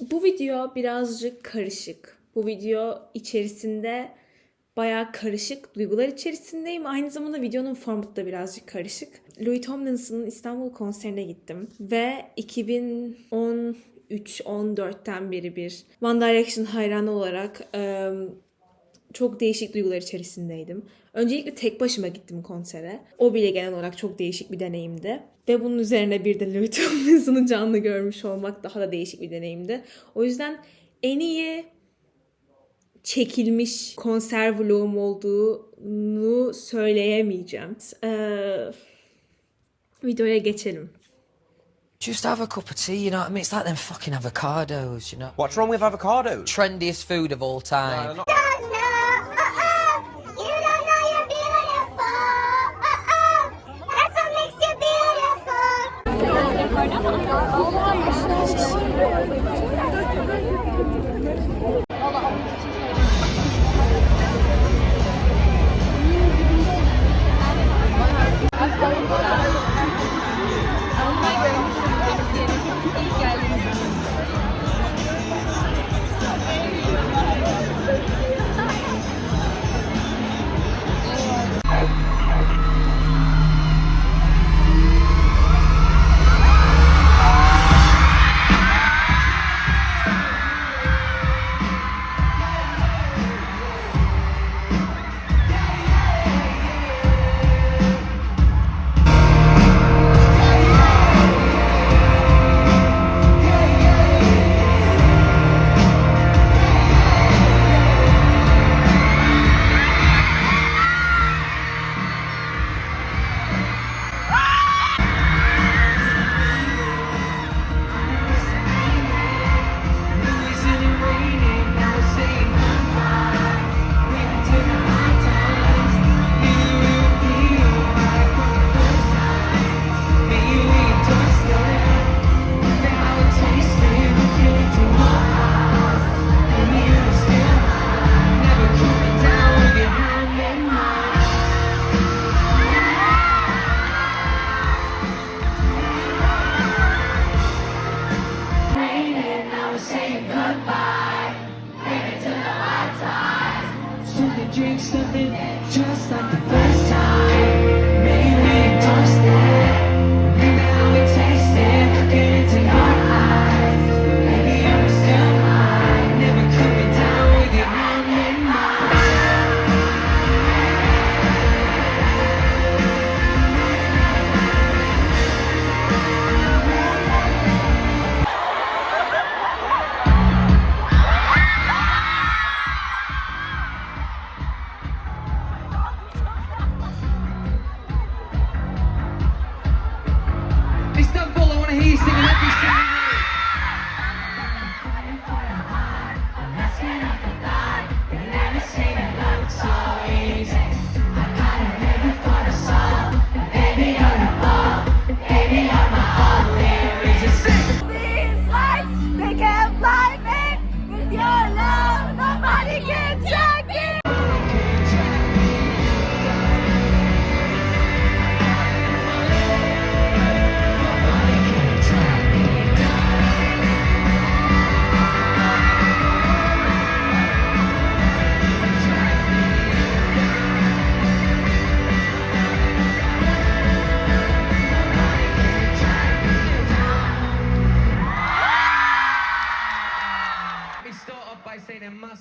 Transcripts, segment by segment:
Bu video birazcık karışık. Bu video içerisinde bayağı karışık duygular içerisindeyim. Aynı zamanda videonun formatı da birazcık karışık. Louis Tomlinson'ın İstanbul konserine gittim. Ve 2013-14'ten beri bir One Direction hayranı olarak çok değişik duygular içerisindeydim. Öncelikle tek başıma gittim konsere. O bile genel olarak çok değişik bir deneyimdi. Ve bunun üzerine bir de Louis Tomlinson'u canlı görmüş olmak daha da değişik bir deneyimdi. O yüzden en iyi çekilmiş konser vlogum olduğunu söyleyemeyeceğim. Ee, videoya geçelim. Just have a cup of tea, you know what I mean? It's like them fucking avocados, you know? What's wrong with avocados? Trendiest food of all time. don't every single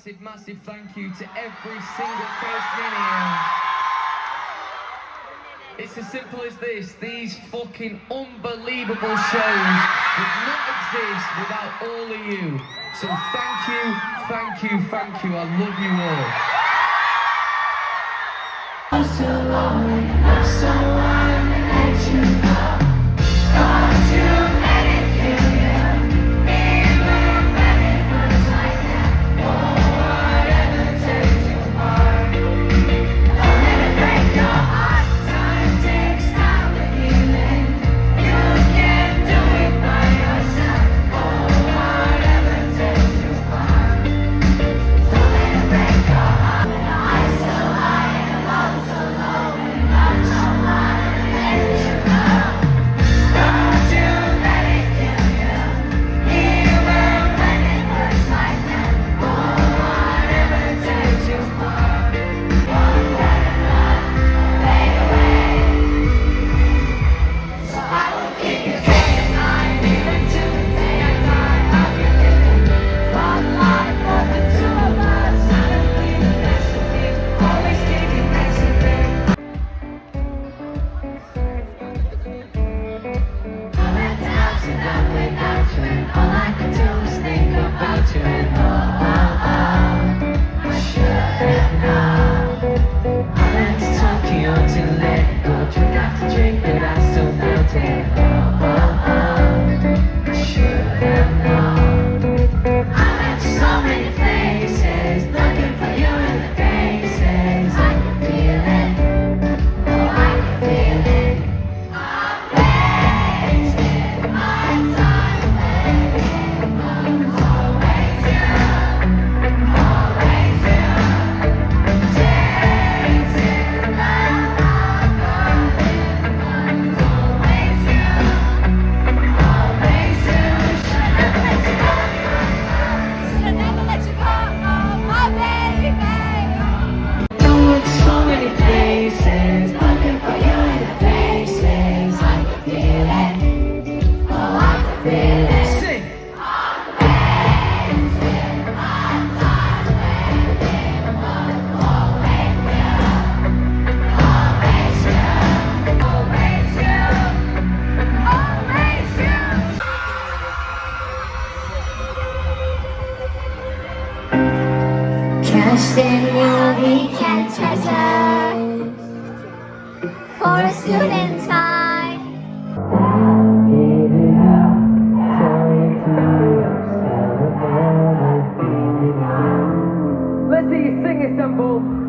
massive, massive thank you to every single person in here. It's as simple as this. These fucking unbelievable shows would not exist without all of you. So thank you, thank you, thank you. I love you all. Don't let it break Thank you. See you sing Istanbul.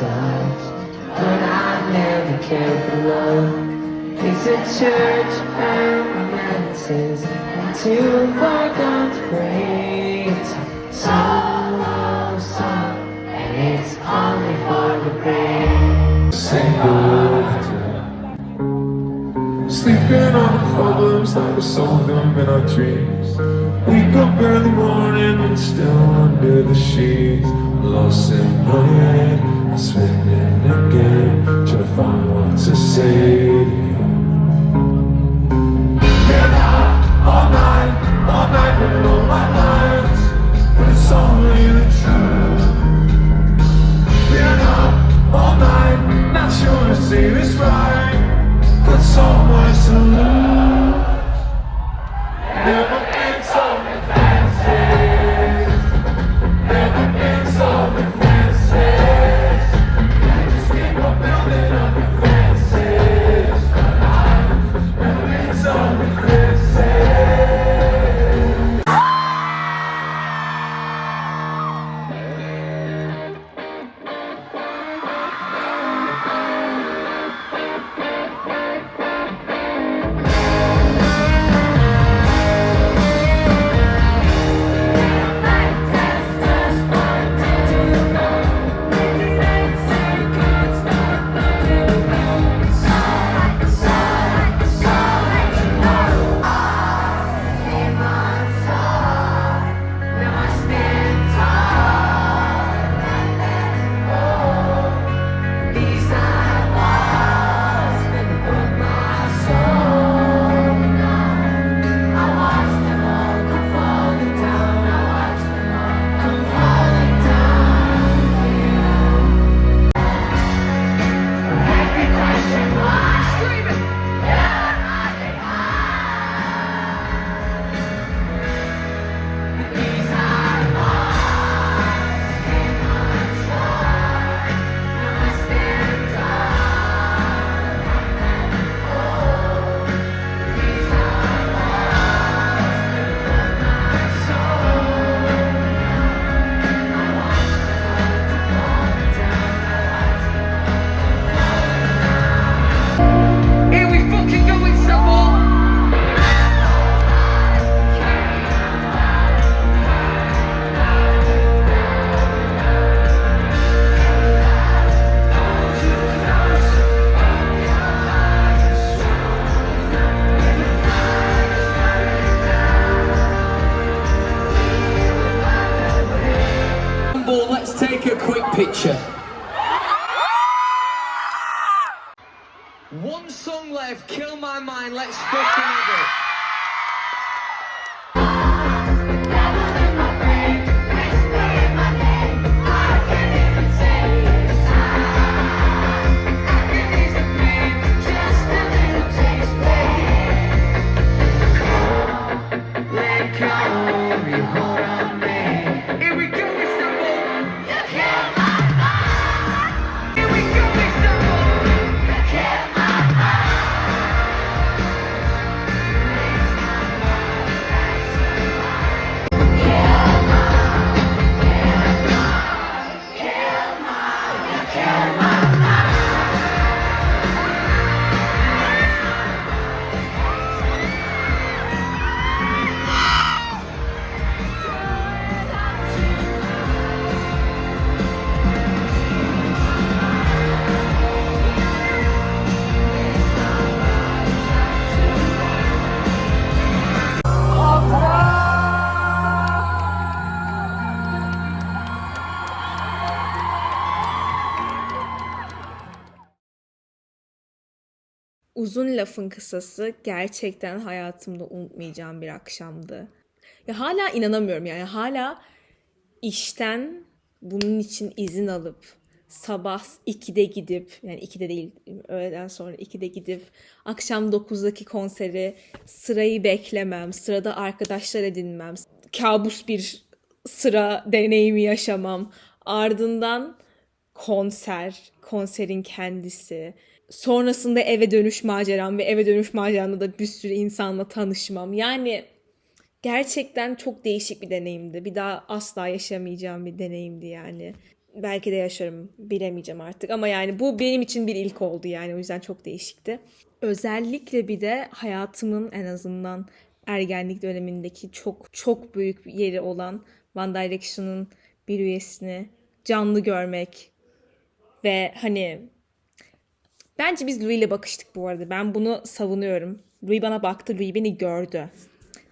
But I never cared for love. It's a church of romances and two forgotten praise. Solo song, and it's only for the brave. Sleeping on the problems that we solve them in our dreams. Wake up early morning and still under the sheets. Lost in my head, spinning again, trying to find what to say teenager. Uzun lafın kısası gerçekten hayatımda unutmayacağım bir akşamdı. Ya hala inanamıyorum yani hala işten bunun için izin alıp sabah 2'de gidip yani 2'de değil öğleden sonra 2'de gidip akşam 9'daki konseri sırayı beklemem, sırada arkadaşlar edinmem, kabus bir sıra deneyimi yaşamam. Ardından konser, konserin kendisi. Sonrasında eve dönüş maceram ve eve dönüş maceramda da bir sürü insanla tanışmam. Yani gerçekten çok değişik bir deneyimdi. Bir daha asla yaşamayacağım bir deneyimdi yani. Belki de yaşarım bilemeyeceğim artık ama yani bu benim için bir ilk oldu yani o yüzden çok değişikti. Özellikle bir de hayatımın en azından ergenlik dönemindeki çok çok büyük bir yeri olan One Direction'ın bir üyesini canlı görmek ve hani bence biz Louis ile bakıştık bu arada. Ben bunu savunuyorum. Louis bana baktı, Louis beni gördü.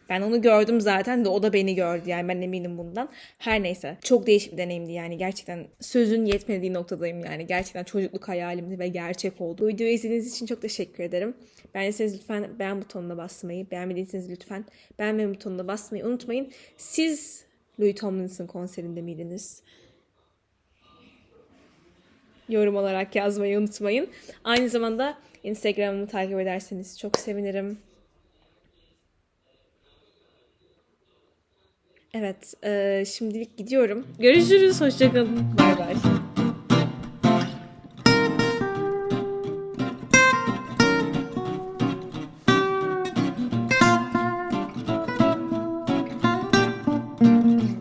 Ben onu gördüm zaten de o da beni gördü yani ben eminim bundan. Her neyse çok değişik bir deneyimdi yani gerçekten sözün yetmediği noktadayım yani. Gerçekten çocukluk hayalimdi ve gerçek oldu. Bu videoyu izlediğiniz için çok teşekkür ederim. Beğendiyseniz lütfen beğen butonuna basmayı, beğenmediyseniz lütfen beğenme butonuna basmayı unutmayın. Siz Louis Tomlinson konserinde miydiniz? Yorum olarak yazmayı unutmayın. Aynı zamanda Instagram'ımı takip ederseniz çok sevinirim. Evet, eee, şimdilik gidiyorum. Görüşürüz, hoşçakalın. Bay bay.